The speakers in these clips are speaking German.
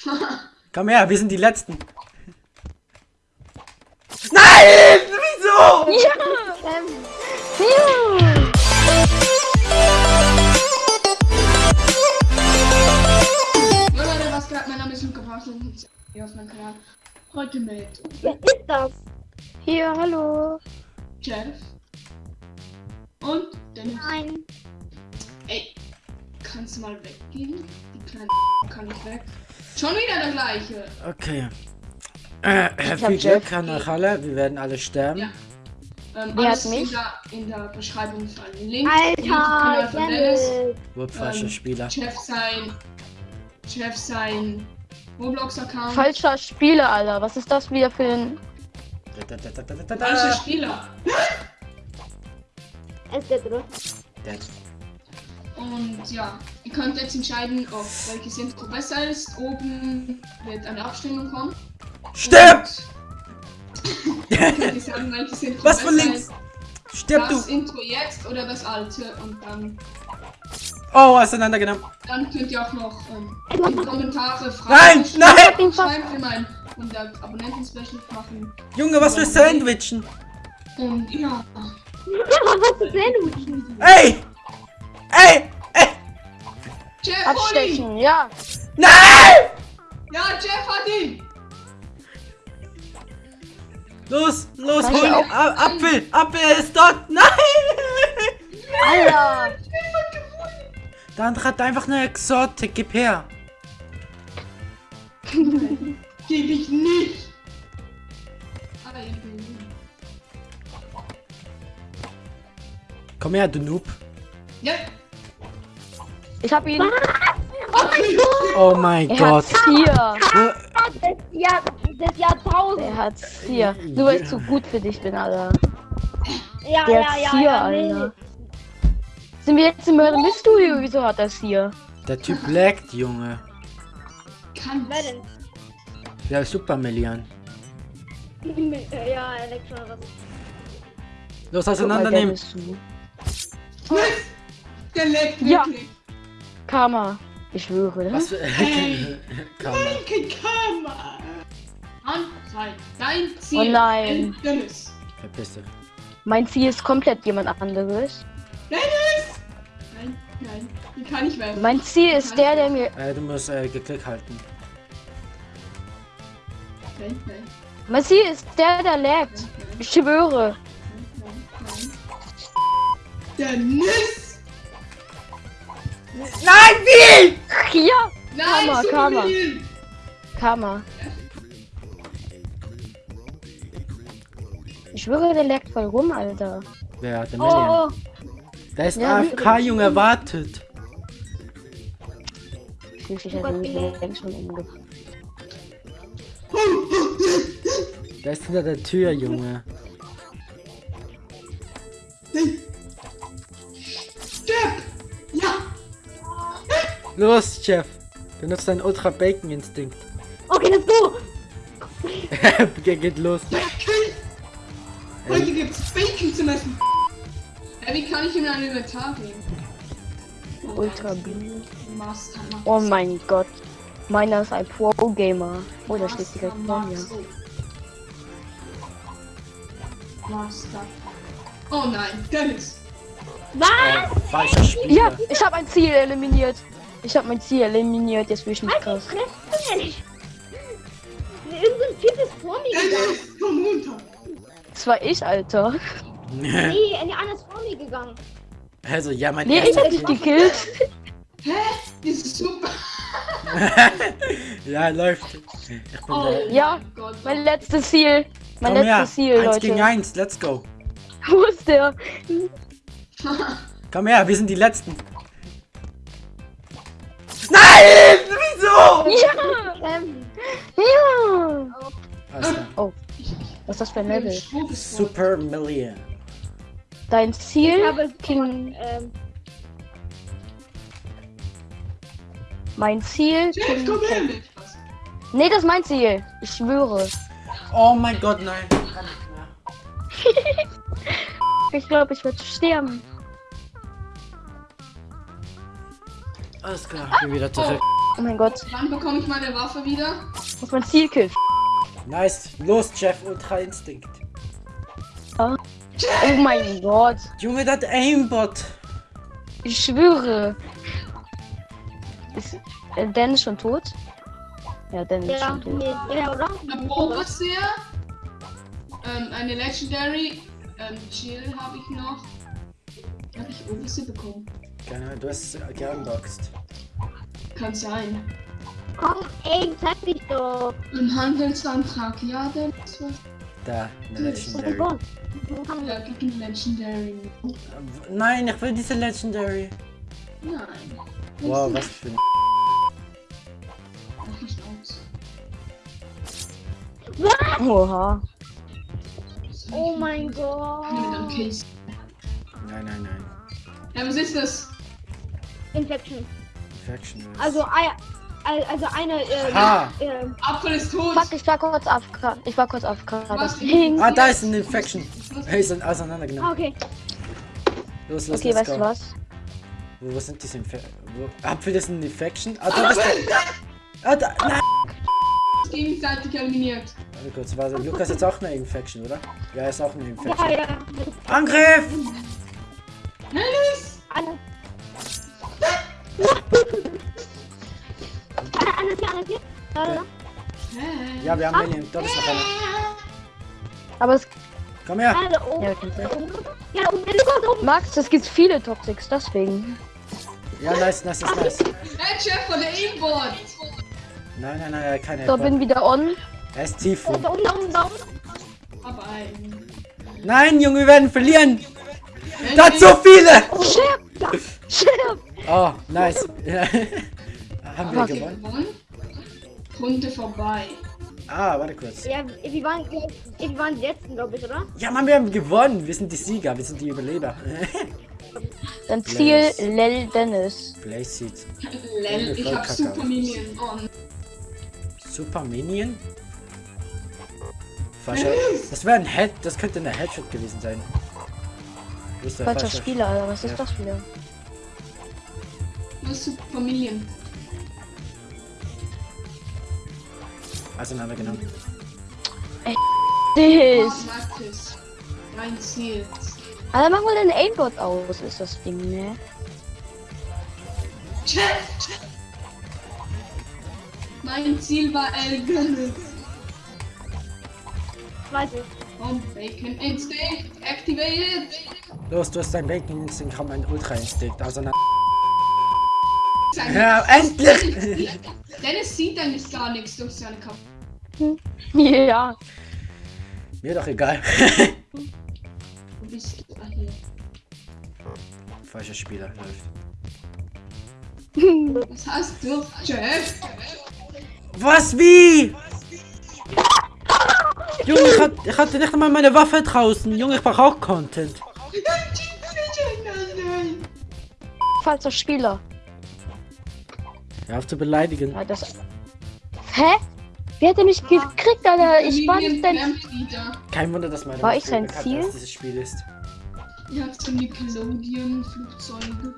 Komm her, wir sind die Letzten. Nein! Wieso? Ja! Ähm, ja! Jo Leute, was geht? Mein Name ist Luca Parsel und hier auf meinem Kanal. Heute mit Wer ist das? Hier, hallo. Jeff und Dennis. Nein. Ey, kannst du mal weggehen? Die kleine kann nicht weg. Schon wieder der gleiche. Okay. Äh, viel. Glück an euch alle. Wir werden alle sterben. Ja. Ähm, Wer alles hat mich? In der, in der Beschreibung verlinkt. Alter, YouTube-Kanal von Dennis. Falscher Ähm, Spieler. Jeff sein. Jeff sein Roblox-Account. Falscher Spieler, Alter. Was ist das wieder für ein... Falscher Spieler. Es ist der. Und ja, ihr könnt jetzt entscheiden, ob welches Intro besser ist. Oben wird eine Abstimmung kommen. Stirb! Sagen, Was von links? ist. Stirb Das du! Intro jetzt oder das alte. Und dann, Oh, auseinandergenommen. dann könnt ihr auch noch ähm, in die Kommentare Nein, Fragen nein! schreiben für mein 100 Abonnenten-Special machen. Junge, was für Sandwichen? Und ja, Was ist denn? Ey! Ey! Jeff! Abstechen, ja. Nein! Ja, Jeff hat ihn! Los, los, Kann hol ihn! Apfel! Apfel ist dort! Nein! Alter. Jeff hat gewonnen! Der andere hat einfach eine Exotik. Gib her. Geb ich nicht! Aber ich bin Komm her, du Noob. Ja! Ich hab ihn. Oh mein Er Gott. hat vier. Wo- Des, Jahr, des Jahrtausends. Er hat vier. Nur weil ich zu gut für dich bin, Alter. Ja, Der ja, hat ja, vier, ja, nee. Alter. Sind wir jetzt im Mystery? Wieso hat das hier? Der Typ laggt, Junge. Kann Wer denn? Der Super. Äh, Ja, Elektro was. Los, auseinandernehmen. Der leckt Ja. Karma. Ich schwöre. ne? Was für. Hey. Kann man. Kein Karma! Anzeig! Dein Ziel! Oh nein. Dennis! Verpiss dich. Mein Ziel ist komplett jemand anderes. Dennis! Nein, nein, den kann ich werfen. Mein Ziel ist der, der mir. Äh, du musst äh, geklickt halten. Nein, nein, Mein Ziel ist der, der laggt. Ich schwöre. nein, nein. Dennis! Ja! Nein, Karma, Karma. Karma. Ich schwöre, der laggt voll rum, Alter. Wer hat der Million? Oh, Da ist Ja, AFK, Junge, wartet. Schließlich hat er mich längst schon umgebracht. Der ist hinter der Tür, Junge. Los, Chef. Benutzt deinen Ultra Bacon Instinkt. okay, let's go! Ge- Geht los. Ja! Heute gibt's Bacon zum Essen! Ja, wie kann ich ihm ein Inventar geben? Ultra Blue. Master, Master. Oh mein Gott. Meiner ist ein Pro-Gamer. Oh, da steht direkt vor mir. Master. Oh nein, Dennis! Was? Äh. Ja, ich habe ein Ziel eliminiert. Ich habe mein Ziel eliminiert. Jetzt bin ich nicht Halt die Mensch! Irgendein Typ ist vor mir gegangen. Komm runter! Das war ich, Alter. Nee, der andere ist vor mir gegangen. Also, ja, mein Nee, ich hab dich gekillt. Hä? Das ist super! Ja, läuft. Ich bin Oh. Ja, mein Gott. Mein letztes Ziel. Mein Komm her. letztes Ziel, Eins gegen Leute. eins, let's go. Wo ist der? Komm her, wir sind die Letzten. Nein! Wieso? Ja! Ähm, Ja! Klar. Oh, was ist das für ein Level? Super. Super Million. Dein ich Ziel? habe King. ähm, Mein Ziel? Jeff, King. Was? Nee, das ist mein Ziel. Ich schwöre. Oh mein Gott, nein. Kann nicht mehr. Ich glaube, ich werde sterben. Alles klar, ich bin wieder zurück. Oh mein Gott. Wann bekomme ich meine Waffe wieder? Muss mein Ziel killen. Nice. Los, Jeff, Ultra Instinct. Oh mein Gott. Junge, das Aimbot. Ich schwöre. Ist äh, Dennis schon tot? Ja, Dennis ist Ja, schon tot. nee, ja, oder? Eine Overseer. Ähm, eine Legendary. Ähm, Chill habe ich noch. Habe ich Overseer bekommen? Keine Ahnung, du hast äh, geunboxed. Kann sein. Komm, ey, zeig mich doch. Im Handelsantrag, ja, dann ist was. Da, eine Legendary. Ja, gibt ein Legendary. Nein, ich will diese Legendary. Nein. Wow, was für ein... Mach ich aus. Oha. Oh mein Mit einem Gott. Nein, nein, nein. Ja, was ist das? Infection. Infection. ist- Also, also eine, äh, Ah. äh, Apfel ist tot. Fuck, ich war kurz auf. Ich war kurz? Deswegen. Ah, da ist ein Infection. Hey, sind auseinandergenommen. ah, okay. Los, los, Okay, let's weißt go. du was? Wo, wo sind diese Infection? Apfel ist ein Infection? Ah, da bist du. Ah, da. Nein. Gegenseitig eliminiert. Warte kurz, warte. Lukas ist jetzt auch eine Infection, oder? Ja, er ist auch eine Ja, Infection. ja. Angriff! Alice! Alle. Ja, wir haben Alien. Dort ist noch einer. Aber es. Komm her! Ja. Ja. Max, es gibt viele Toxics, deswegen. Ja, nice, nice, nice, nice. Hey, Chef von der Aimbot! Nein, nein, nein, hat keine So, bin wieder on. Er ist tief. Da oben, da oben, da oben. Aber ein. Nein, Junge, wir werden verlieren! Da hat so viele! Shit! Shit! Oh, nice. Haben wir? Gewonnen? Runde vorbei. Ah, warte kurz. Ja, wir waren, wir waren die letzten, glaube ich, oder? Ja, Mann, wir haben gewonnen. Wir sind die Sieger, wir sind die Überleber. Dein Ziel. Lel Dennis. Blaze. Lel, ich hab Super. Minion on. Super Minion? Falscher. Das wäre ein Head, das könnte eine Headshot gewesen sein. Falscher falsche- Spieler, Alter. Was ist Ja. das wieder? Was ist Super Minion? Auseinandergenommen. Das. Martis. Mein Ziel. Alter, mach mal den Aimbot aus, ist das Ding, ne? Chef! Mein Ziel war Elgin. Weiß ich. Und Bacon Instinct activated. Los, du hast dein Bacon Instinct, komm, ein Ultra Instinct. Auseinander. Sein Ja, endlich! Dennis sieht eigentlich gar nichts durch seine Kopf. Ja. Mir doch egal. Wo bist du hier? Falscher Spieler läuft. Was hast du, Chef? Was? Wie? Junge, ich, hat, ich hatte nicht einmal meine Waffe draußen. Junge, ich brauche auch Content. Falscher Spieler. Hör auf zu beleidigen. Ja, das. Hä? Wie hat er mich gekriegt, Alter? Ich war nicht dein. Kein Wunder, dass meine War ich sein Ziel? als dieses Spiel ist. Ihr habt so Nickelodeon, Flugzeuge.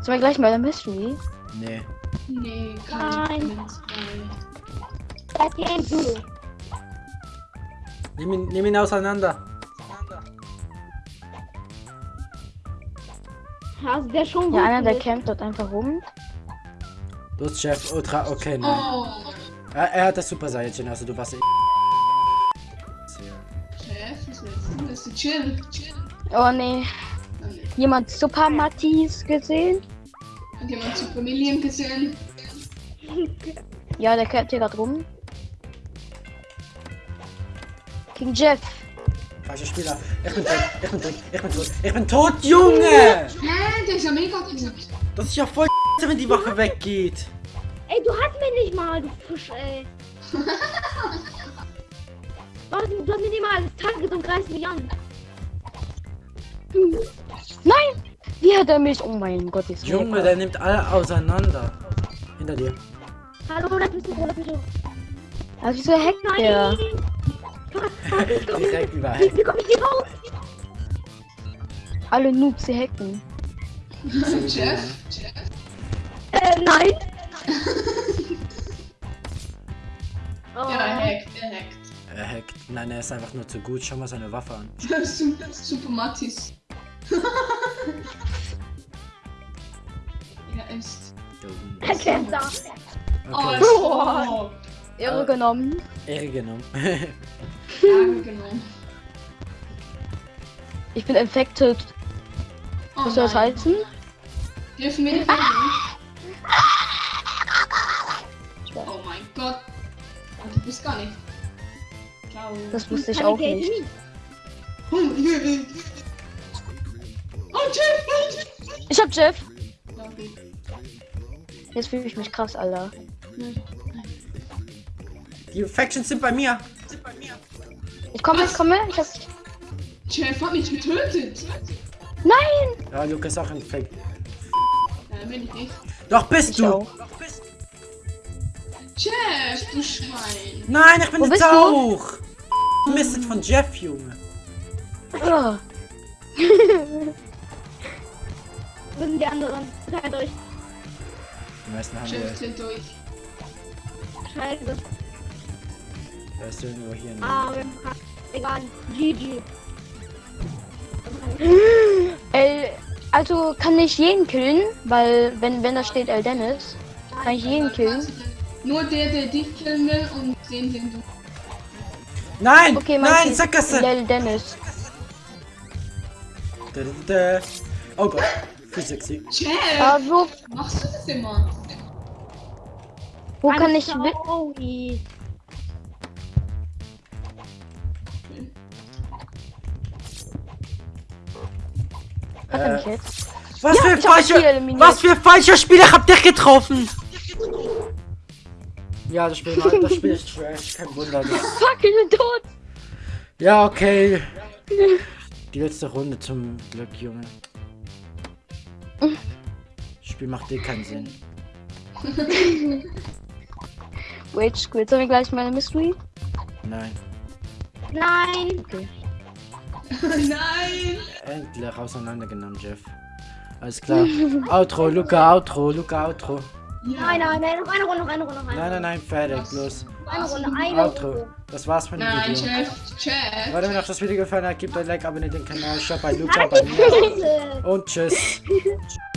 Sollen wir gleich mal der Mystery? Nee. Nee, Nein. Comments bei. Das hier ein Du. Nimm ihn, nimm ihn auseinander. Also der schon Ja, einer, der ist. campt dort einfach rum. Los, Chef, Ultra, okay, nein. Oh, Er, er hat das Super Saiyajin, also du warst. Chef, chill? Chill. Oh nee. Jemand Super Mattis gesehen? Hat jemand Super Million gesehen? Ja, der campt hier gerade rum. King Jeff. Falscher Spieler. Ich bin tot, ich bin tot, ich bin tot. Ich bin tot, Junge! Hä, der ist ja mega. Das ist ja voll wenn die Waffe weggeht. Ey, du hast mich nicht mal, du Fisch, ey. du, hast, du hast mir nicht mal das Target und greifst mich an. Nein! Wie hat er mich? Oh mein Gott, ist Junge, der nimmt alle auseinander. Hinter dir. Hallo, lass mich so, lass mich so. Also wieso hackt der? Nein! Komm Direkt nicht. überall. Wie, komm ich hier raus? Alle Noobs, sie hacken. Chef? Chef? Äh, nein. Oh. Ja, er hackt, er hackt. Er hackt. Nein, er ist einfach nur zu gut. Schau mal seine Waffe an. Super, super Mattis. er ist. Er kennt da. Oh, Okay, oh, Irre genommen. Ehre genommen. Ärger genommen. Ich bin infected. Oh, Was soll das nein. heißen? Dürfen wir nicht gar nicht. Ciao. Das wusste ich auch nicht. Oh, Jeff! Ich hab Jeff. Jetzt fühle ich mich krass, Alter. Die Factions sind bei mir. Ich komme, ich komme. Ich hab. Jeff hat mich getötet. Nein! Ja, Lukas auch infekt. Nein, bin ich nicht. Doch bist Ich du. auch. Jeff, du Schwein. Nein, ich bin Wo jetzt bist du? auch. Mist von Jeff, Junge. Ah. Wo sind die anderen? Teilt euch. Die meisten haben Jeff wir. durch. Scheiße. Da ist irgendwo hier. Ah, wir haben Egal. GG. El, also kann ich jeden killen, weil wenn wenn da steht El Dennis, kann ich jeden killen. Nur der, der dich killen will und den, den du. Nein! Okay, mein Nein, Sackgasse! El Dennis. Da, da, da. Oh Gott, viel sexy. Aber wo Machst du das immer? wo kann ich wi- Oh, was Äh, ich jetzt? Was für das Spiel falsche. Was für falsche Spieler habt ihr getroffen? Ja, das Spiel, das Spiel ist trash, kein Wunder. Fuck, ich bin tot. ja, okay. Die letzte Runde zum Glück, Junge. Das Spiel macht dir keinen Sinn. Wait, Squid, sollen wir gleich meine Mystery? Nein. Nein. Okay. Nein! Endlich auseinandergenommen, Jeff. Alles klar. Outro, Luca, Outro, Luca, Outro. Nein, nein, nein, noch eine Runde, noch eine Runde, noch eine Nein, nein, nein, fertig, Was? los. Eine Runde, eine Outro. Runde. Das war's mit dem Nein, Video. Jeff, Jeff. Wenn euch das Video gefallen hat, gebt ein Like, abonniert den Kanal, schaut bei Luca, bei mir. Und tschüss.